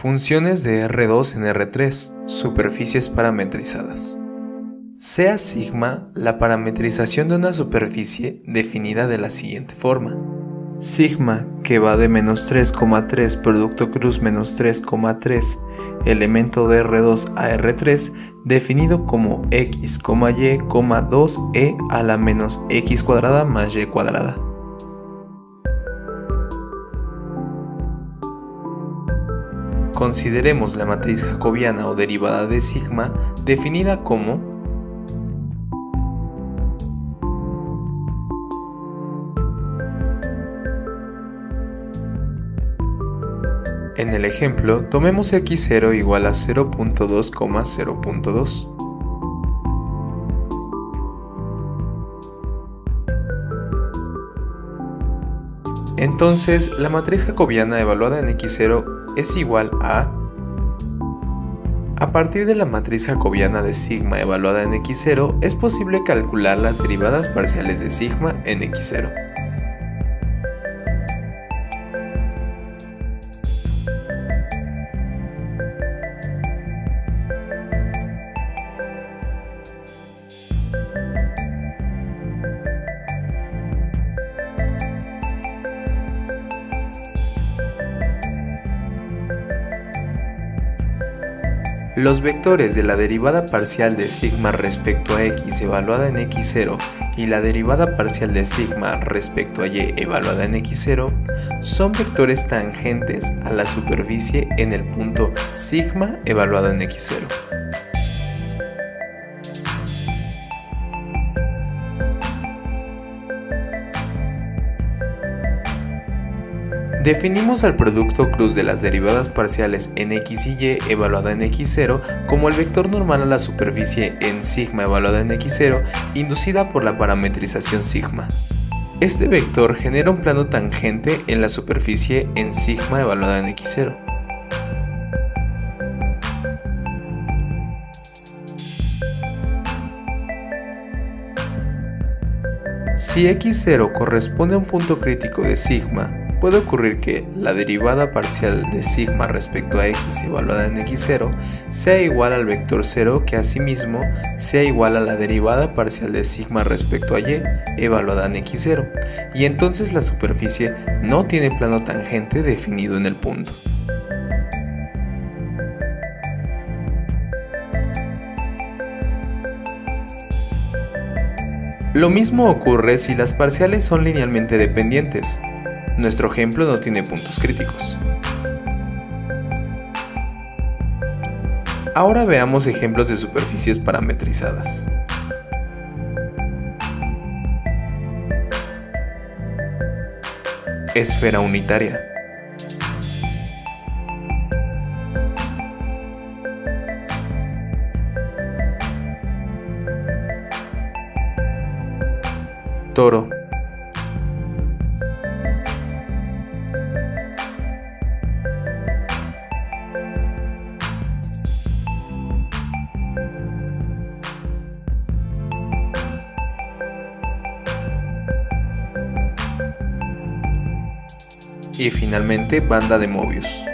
Funciones de R2 en R3, superficies parametrizadas. Sea sigma la parametrización de una superficie definida de la siguiente forma. Sigma, que va de menos 3,3 producto cruz menos 3,3 elemento de R2 a R3 definido como x, y, 2e a la menos x cuadrada más y cuadrada. Consideremos la matriz jacobiana o derivada de sigma definida como En el ejemplo, tomemos x0 igual a 0.2,0.2. Entonces, la matriz jacobiana evaluada en x0 es igual a... A partir de la matriz jacobiana de sigma evaluada en x0, es posible calcular las derivadas parciales de sigma en x0. Los vectores de la derivada parcial de sigma respecto a x evaluada en x0 y la derivada parcial de sigma respecto a y evaluada en x0 son vectores tangentes a la superficie en el punto sigma evaluado en x0. Definimos al producto cruz de las derivadas parciales en x y y evaluada en x0 como el vector normal a la superficie en sigma evaluada en x0 inducida por la parametrización sigma. Este vector genera un plano tangente en la superficie en sigma evaluada en x0. Si x0 corresponde a un punto crítico de sigma, puede ocurrir que la derivada parcial de sigma respecto a x evaluada en x0 sea igual al vector 0 que asimismo sea igual a la derivada parcial de sigma respecto a y evaluada en x0 y entonces la superficie no tiene plano tangente definido en el punto. Lo mismo ocurre si las parciales son linealmente dependientes, nuestro ejemplo no tiene puntos críticos. Ahora veamos ejemplos de superficies parametrizadas. Esfera unitaria. Toro. Y finalmente banda de Mobius.